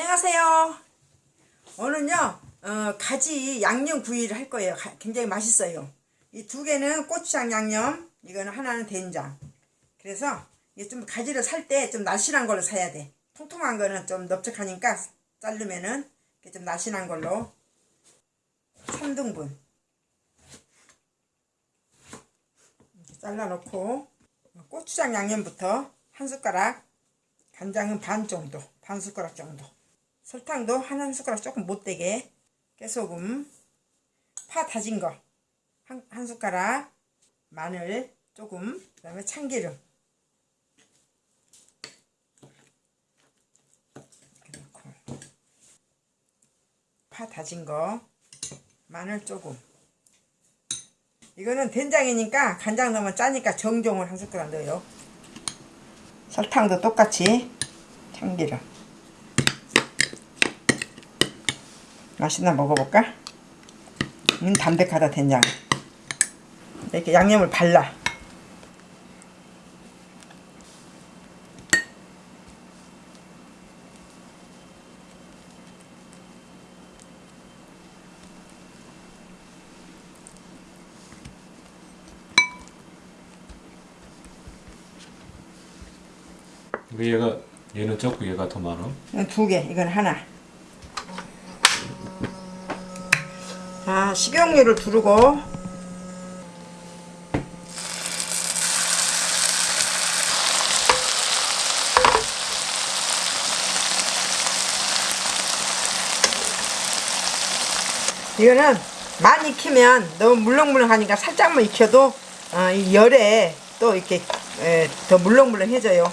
안녕하세요. 오늘은요, 어, 가지 양념 구이를 할 거예요. 가- 굉장히 맛있어요. 이 두 개는 고추장 양념, 이거는 하나는 된장. 그래서 이게 좀 가지를 살 때 좀 날씬한 걸로 사야 돼. 통통한 거는 좀 넓적하니까 자르면은 좀 날씬한 걸로 3등분 이렇게 잘라놓고 고추장 양념부터 한 숟가락 간장은 반 정도, 반 숟가락 정도. 설탕도 한, 한 숟가락 조금 못되게. 깨소금, 파 다진 거, 한, 한 숟가락, 마늘 조금, 그 다음에 참기름. 이렇게 넣고. 파 다진 거, 마늘 조금. 이거는 된장이니까 간장 넣으면 짜니까 정종을 한 숟가락 넣어요. 설탕도 똑같이 참기름 맛있나 먹어볼까? 음 담백하다 된장 이렇게 양념을 발라 왜 얘가 얘는 적고 얘가 더 많아? 이건 두 개, 이건 하나. 자, 식용유를 두르고 이거는 많이 익히면 너무 물렁물렁하니까 살짝만 익혀도 어, 이 열에 또 이렇게 에, 더 물렁물렁해져요.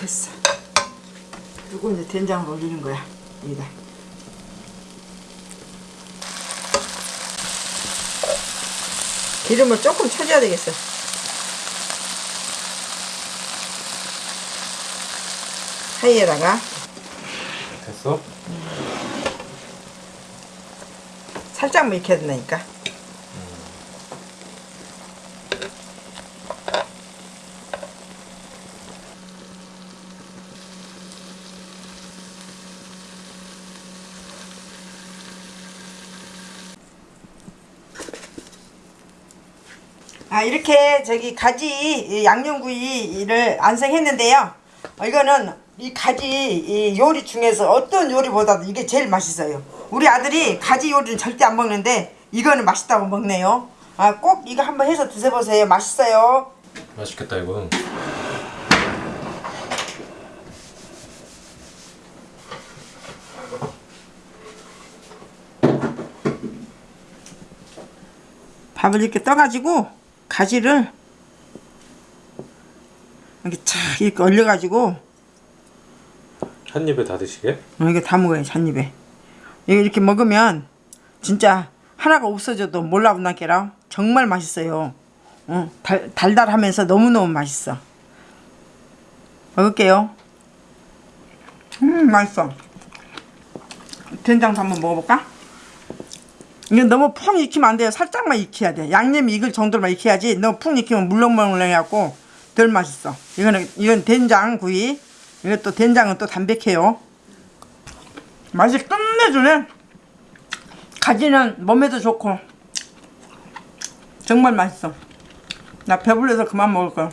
됐어. 그리고 이제 된장을 올리는 거야. 여기다. 기름을 조금 쳐줘야 되겠어. 사이에다가 됐어? 살짝만 익혀야 된다니까. 아 이렇게 저기 가지 양념구이를 완성했는데요. 어, 이거는 이 가지 이 요리 중에서 어떤 요리보다도 이게 제일 맛있어요. 우리 아들이 가지 요리는 절대 안 먹는데 이거는 맛있다고 먹네요. 아 꼭 이거 한번 해서 드셔보세요. 맛있어요. 맛있겠다 이거. 밥을 이렇게 떠가지고 가지를 이렇게 착 이렇게 얼려가지고 한 입에 다 드시게? 어, 이거 다 먹어요 잔입에. 이거 이렇게 먹으면 진짜 하나가 없어져도 몰라본다게라 정말 맛있어요. 어, 달, 달달하면서 너무너무 맛있어. 먹을게요. 음 맛있어. 된장도 한번 먹어볼까? 이거 너무 푹 익히면 안 돼요. 살짝만 익혀야 돼 양념이 익을 정도로만 익혀야지. 너무 푹 익히면 물렁물렁해갖고 덜 맛있어. 이거는 이건 된장 구이. 이것도 된장은 또 담백해요. 맛이 끝내주네. 가지는 몸에도 좋고 정말 맛있어. 나 배불러서 그만 먹을 거야